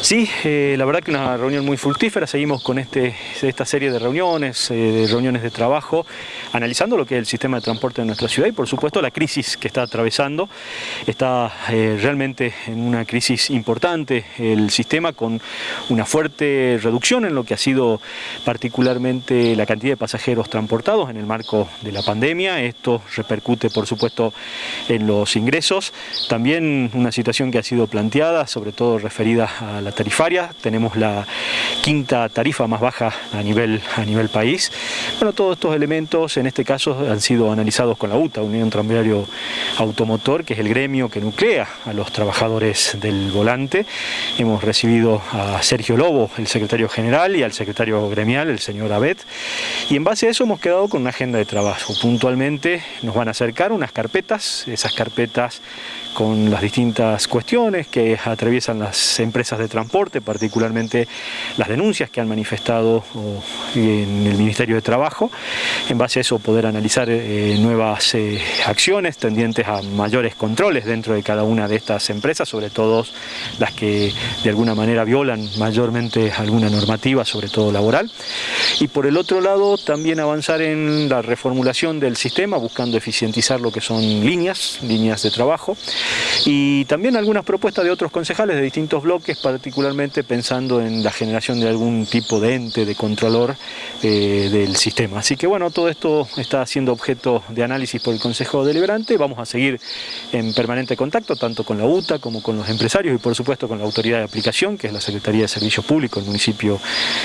Sí, eh, la verdad que una reunión muy fructífera, seguimos con este, esta serie de reuniones, eh, de reuniones de trabajo, analizando lo que es el sistema de transporte de nuestra ciudad y por supuesto la crisis que está atravesando. Está eh, realmente en una crisis importante el sistema con una fuerte reducción en lo que ha sido particularmente la cantidad de pasajeros transportados en el marco de la pandemia. Esto repercute por supuesto en los ingresos. También una situación que ha sido planteada, sobre todo referida a la tarifaria, tenemos la quinta tarifa más baja a nivel, a nivel país. Bueno, todos estos elementos en este caso han sido analizados con la UTA, Unión Tranviario Automotor, que es el gremio que nuclea a los trabajadores del volante. Hemos recibido a Sergio Lobo, el secretario general, y al secretario gremial, el señor Abed, y en base a eso hemos quedado con una agenda de trabajo. Puntualmente nos van a acercar unas carpetas, esas carpetas con las distintas cuestiones que atraviesan las empresas de transporte, particularmente las denuncias que han manifestado en el Ministerio de Trabajo. En base a eso poder analizar eh, nuevas eh, acciones tendientes a mayores controles dentro de cada una de estas empresas, sobre todo las que de alguna manera violan mayormente alguna normativa, sobre todo laboral. Y por el otro lado también avanzar en la reformulación del sistema, buscando eficientizar lo que son líneas, líneas de trabajo, y también algunas propuestas de otros concejales de distintos bloques, particularmente pensando en la generación de algún tipo de ente, de controlor eh, del sistema. Así que bueno, todo esto está siendo objeto de análisis por el Consejo Deliberante, vamos a seguir en permanente contacto tanto con la UTA como con los empresarios y por supuesto con la autoridad de aplicación, que es la Secretaría de Servicios Públicos del municipio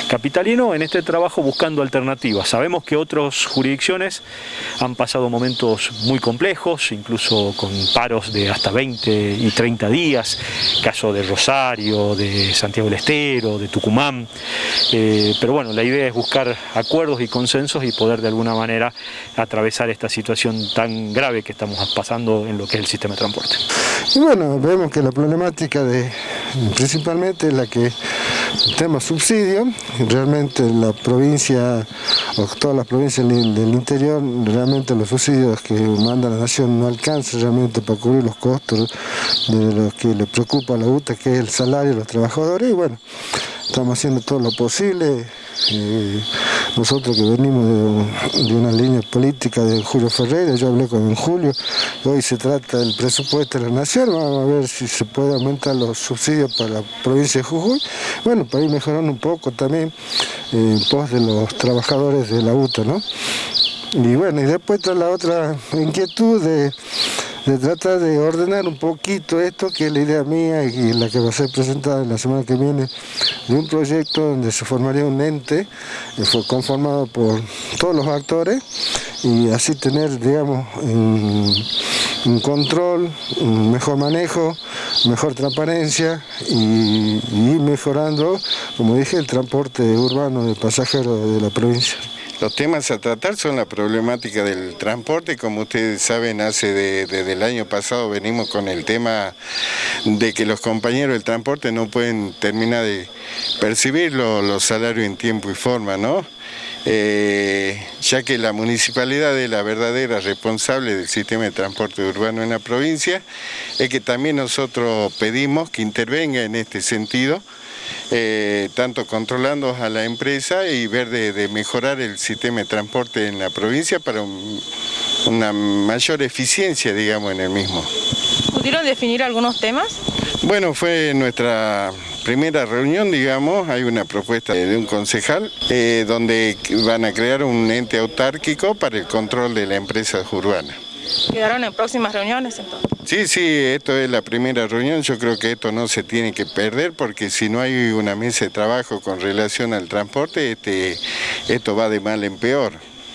capitalino, en este trabajo buscando alternativas. Sabemos que otras jurisdicciones han pasado momentos muy complejos, incluso con paros de hasta 20 y 30 días, caso de Rosario, de Santiago del Estero, de Tucumán, eh, pero bueno, la idea es buscar acuerdos y consensos y poder de alguna manera atravesar esta situación tan grave que estamos pasando en lo que es el sistema de transporte. Y bueno, vemos que la problemática de principalmente la que el tema subsidio, realmente la provincia, o todas las provincias del interior, realmente los subsidios que manda la nación no alcanzan realmente para cubrir los costos de lo que le preocupa a la UTA, que es el salario de los trabajadores, y bueno, estamos haciendo todo lo posible, eh, nosotros que venimos de, una línea política de Julio Ferreira, yo hablé con Julio, hoy se trata del presupuesto de la nación, vamos a ver si se puede aumentar los subsidios para la provincia de Jujuy, bueno, para ir mejorando un poco también eh, en pos de los trabajadores de la UTA, ¿no? Y bueno, y después está la otra inquietud de de tratar de ordenar un poquito esto, que es la idea mía y la que va a ser presentada la semana que viene, de un proyecto donde se formaría un ente eh, fue conformado por todos los actores y así tener, digamos, un, control, un mejor manejo, mejor transparencia y, y mejorando, como dije, el transporte urbano de pasajeros de la provincia. Los temas a tratar son la problemática del transporte, como ustedes saben, hace desde el año pasado venimos con el tema de que los compañeros del transporte no pueden terminar de percibir los, salarios en tiempo y forma, ¿no? Eh, ya que la municipalidad es la verdadera responsable del sistema de transporte urbano en la provincia, es que también nosotros pedimos que intervenga en este sentido, eh, tanto controlando a la empresa y ver de, mejorar el sistema de transporte en la provincia para una mayor eficiencia, digamos, en el mismo. ¿Pudieron definir algunos temas? Bueno, fue nuestra primera reunión, digamos, hay una propuesta de un concejal eh, donde van a crear un ente autárquico para el control de la empresa urbana. ¿Quedaron en próximas reuniones entonces? Sí, sí, esto es la primera reunión, yo creo que esto no se tiene que perder porque si no hay una mesa de trabajo con relación al transporte, este, esto va de mal en peor.